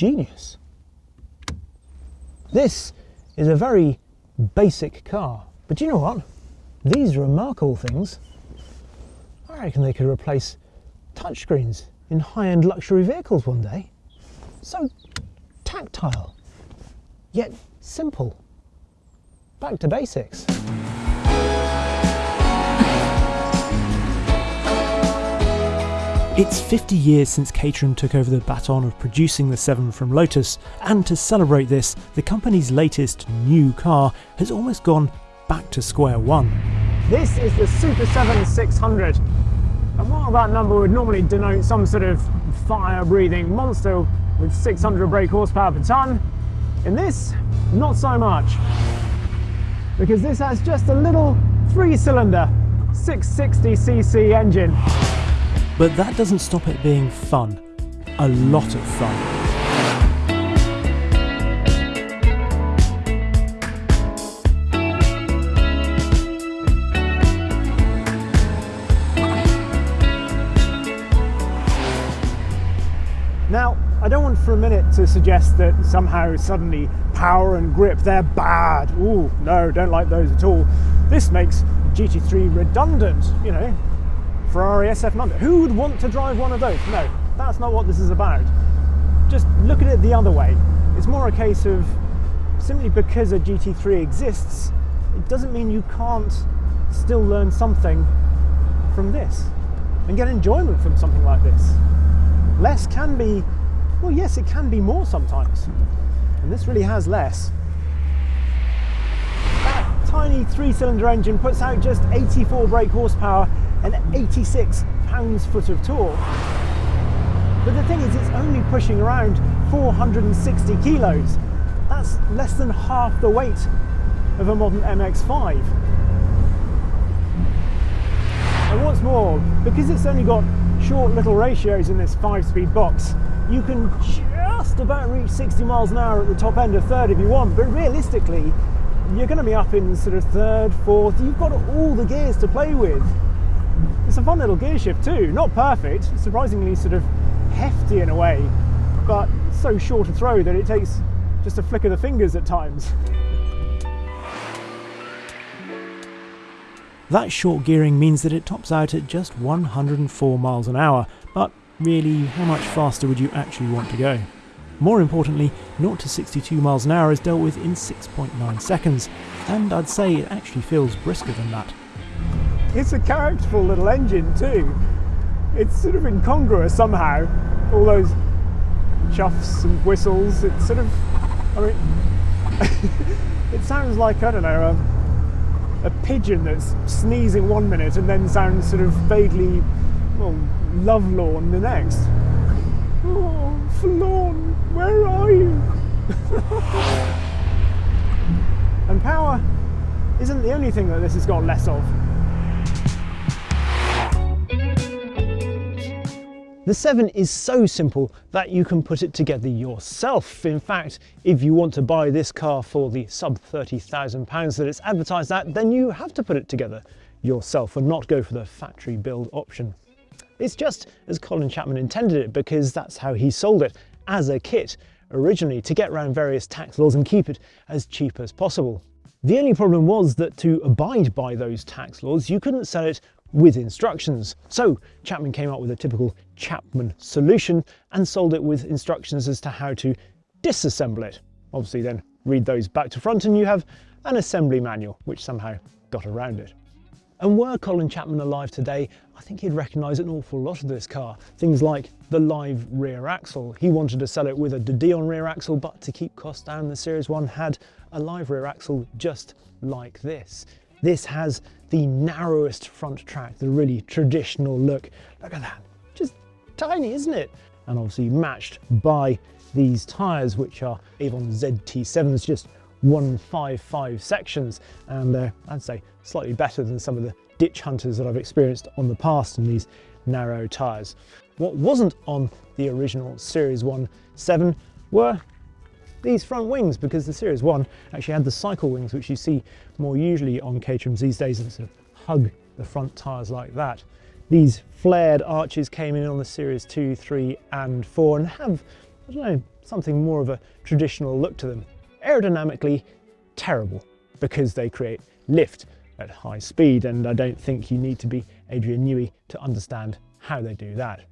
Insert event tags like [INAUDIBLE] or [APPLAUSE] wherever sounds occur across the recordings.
genius. This is a very basic car, but you know what? These remarkable things, I reckon they could replace touchscreens in high-end luxury vehicles one day. So tactile, yet simple. Back to basics. It's 50 years since Caterham took over the baton of producing the 7 from Lotus, and to celebrate this, the company's latest new car has almost gone back to square one. This is the Super 7 600. And while that number would normally denote some sort of fire-breathing monster with 600 brake horsepower per tonne, in this, not so much. Because this has just a little three-cylinder 660cc engine. But that doesn't stop it being fun. A lot of fun. Now, I don't want for a minute to suggest that somehow suddenly power and grip, they're bad. Ooh, no, don't like those at all. This makes GT3 redundant, you know, Ferrari SF90. Who would want to drive one of those? No, that's not what this is about. Just look at it the other way. It's more a case of simply because a GT3 exists, it doesn't mean you can't still learn something from this and get enjoyment from something like this. Less can be, well, yes, it can be more sometimes. And this really has less. Tiny three-cylinder engine puts out just 84 brake horsepower and 86 pounds-foot of torque. But the thing is, it's only pushing around 460 kilos. That's less than half the weight of a modern MX-5. And what's more, because it's only got short little ratios in this five-speed box, you can just about reach 60 miles an hour at the top end of third if you want, but realistically, you're going to be up in sort of third, fourth, you've got all the gears to play with. It's a fun little gear shift too, not perfect, surprisingly sort of hefty in a way, but so short a throw that it takes just a flick of the fingers at times. That short gearing means that it tops out at just 104 miles an hour, but really, how much faster would you actually want to go? More importantly, 0 to 62 miles an hour is dealt with in 6.9 seconds, and I'd say it actually feels brisker than that. It's a characterful little engine too. It's sort of incongruous somehow. All those chuffs and whistles. It's sort of, I mean, [LAUGHS] it sounds like, I don't know, a, a pigeon that's sneezing one minute and then sounds sort of vaguely, well, lovelorn the next. Oh, forlorn, where are you? and power isn't the only thing that this has got less of. The 7 is so simple that you can put it together yourself. In fact, if you want to buy this car for the sub £30,000 that it's advertised at, then you have to put it together yourself and not go for the factory build option. It's just as Colin Chapman intended it because that's how he sold it, as a kit, originally to get around various tax laws and keep it as cheap as possible. The only problem was that to abide by those tax laws, you couldn't sell it with instructions. So Chapman came up with a typical Chapman solution and sold it with instructions as to how to disassemble it. Obviously then read those back to front and you have an assembly manual, which somehow got around it. And were Colin Chapman alive today, I think he'd recognise an awful lot of this car. Things like the live rear axle. He wanted to sell it with a De Dion rear axle, but to keep costs down, the Series 1 had a live rear axle just like this. This has the narrowest front track, the really traditional look. Look at that, just tiny, isn't it? And obviously matched by these tyres, which are Avon ZT7s, just 155 sections. And uh, I'd say slightly better than some of the ditch hunters that I've experienced on the past in these narrow tyres. What wasn't on the original Series 1 7 were these front wings because the Series 1 actually had the cycle wings which you see more usually on Caterhams these days and sort of hug the front tyres like that. These flared arches came in on the Series 2, 3 and 4 and have I don't know, something more of a traditional look to them. Aerodynamically, terrible because they create lift at high speed and I don't think you need to be Adrian Newey to understand how they do that.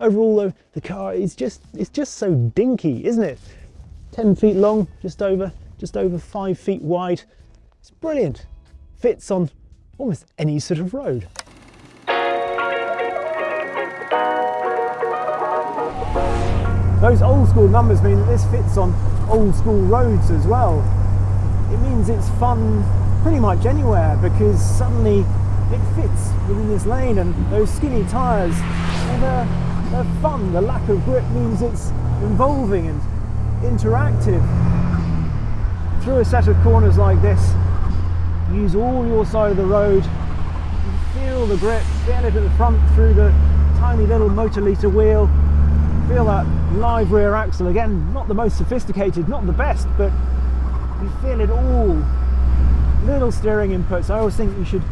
Overall though, the car is just, it's just so dinky, isn't it? 10 feet long, just over, just over five feet wide. It's brilliant. Fits on almost any sort of road. Those old school numbers mean that this fits on old school roads as well. It means it's fun pretty much anywhere because suddenly it fits within this lane and those skinny tyres, they're, they're fun. The lack of grip means it's involving and interactive. Through a set of corners like this, use all your side of the road, feel the grip, feel it at the front through the tiny little Moto-Lita wheel, feel that live rear axle again not the most sophisticated not the best but you feel it all. Little steering inputs. I always think you should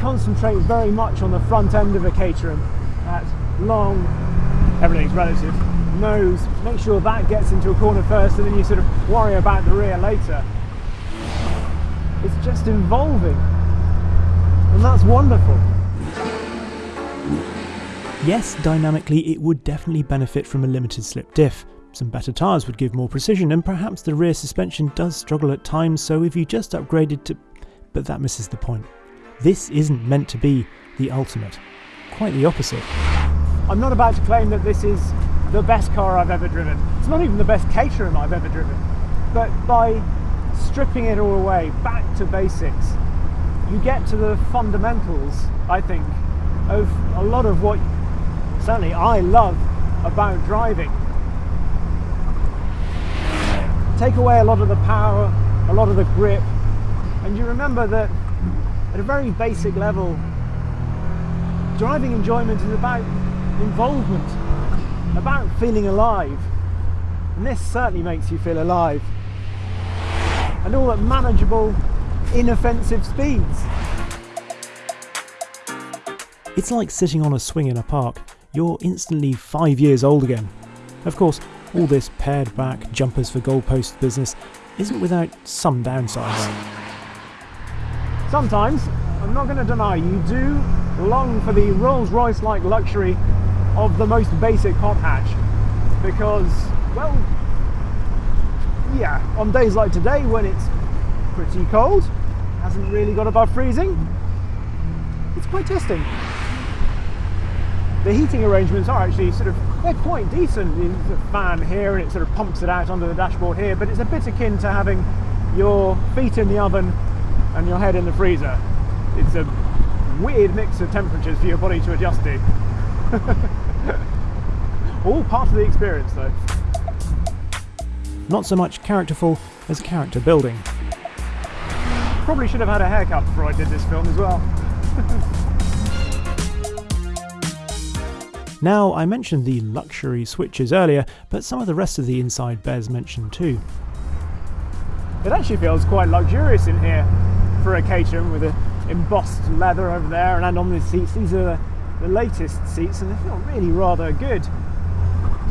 concentrate very much on the front end of a caterham. That long everything's relative nose. Make sure that gets into a corner first and then you sort of worry about the rear later. It's just involving. And that's wonderful Yes, dynamically it would definitely benefit from a limited slip diff. Some better tyres would give more precision and perhaps the rear suspension does struggle at times so if you just upgraded to... but that misses the point. This isn't meant to be the ultimate. Quite the opposite. I'm not about to claim that this is the best car I've ever driven. It's not even the best Caterham I've ever driven. But by stripping it all away, back to basics, you get to the fundamentals, I think, of a lot of what certainly I love about driving. Take away a lot of the power, a lot of the grip, and you remember that at a very basic level, driving enjoyment is about involvement, about feeling alive. And this certainly makes you feel alive. And all at manageable, inoffensive speeds. It's like sitting on a swing in a park you're instantly five years old again. Of course, all this pared back jumpers for goalposts business isn't without some downsides. Sometimes, I'm not going to deny, you do long for the Rolls Royce like luxury of the most basic hot hatch because, well, yeah, on days like today when it's pretty cold, hasn't really got above freezing, it's quite testing the heating arrangements are actually sort of they're quite decent there's a fan here and it sort of pumps it out onto the dashboard here but it's a bit akin to having your feet in the oven and your head in the freezer. It's a weird mix of temperatures for your body to adjust to. [LAUGHS] All part of the experience though. Not so much characterful as character building. Probably should have had a haircut before I did this film as well [LAUGHS] Now, I mentioned the luxury switches earlier, but some of the rest of the inside bears mention too. It actually feels quite luxurious in here for a Caterham with the embossed leather over there and on the seats. These are the latest seats and they feel really rather good.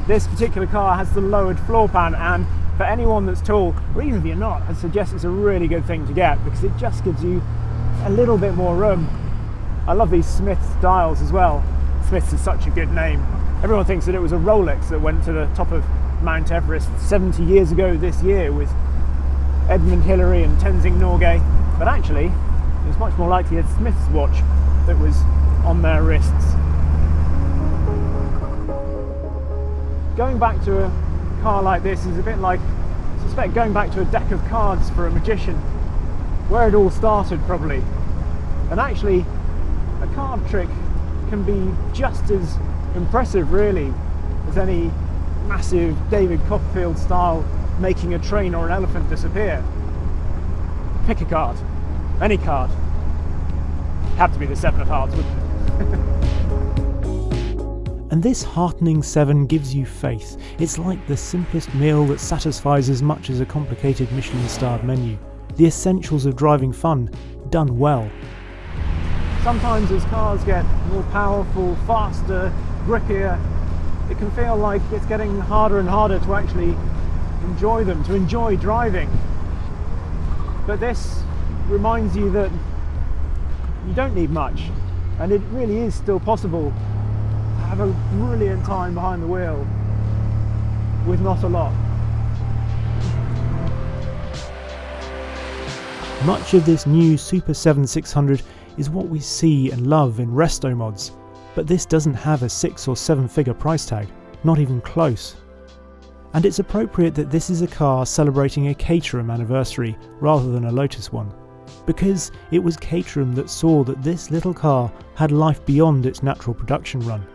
This particular car has the lowered floor pan and for anyone that's tall, or even if you're not, I suggest it's a really good thing to get because it just gives you a little bit more room. I love these Smith dials as well. Smiths is such a good name. Everyone thinks that it was a Rolex that went to the top of Mount Everest 70 years ago this year with Edmund Hillary and Tenzing Norgay, but actually it was much more likely a Smith's watch that was on their wrists. Going back to a car like this is a bit like, I suspect, going back to a deck of cards for a magician, where it all started probably. And actually, a card trick can be just as impressive really as any massive David Copperfield style making a train or an elephant disappear. Pick a card, any card. Have to be the seven of hearts, wouldn't it? [LAUGHS] and this heartening seven gives you faith. It's like the simplest meal that satisfies as much as a complicated Michelin starred menu. The essentials of driving fun, done well. Sometimes as cars get more powerful, faster, grippier, it can feel like it's getting harder and harder to actually enjoy them, to enjoy driving. But this reminds you that you don't need much, and it really is still possible to have a brilliant time behind the wheel with not a lot. Much of this new Super 7600 is what we see and love in resto mods, but this doesn't have a six or seven figure price tag, not even close. And it's appropriate that this is a car celebrating a Caterham anniversary rather than a Lotus one, because it was Caterham that saw that this little car had life beyond its natural production run.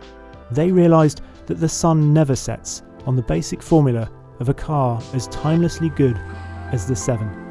They realised that the sun never sets on the basic formula of a car as timelessly good as the 7.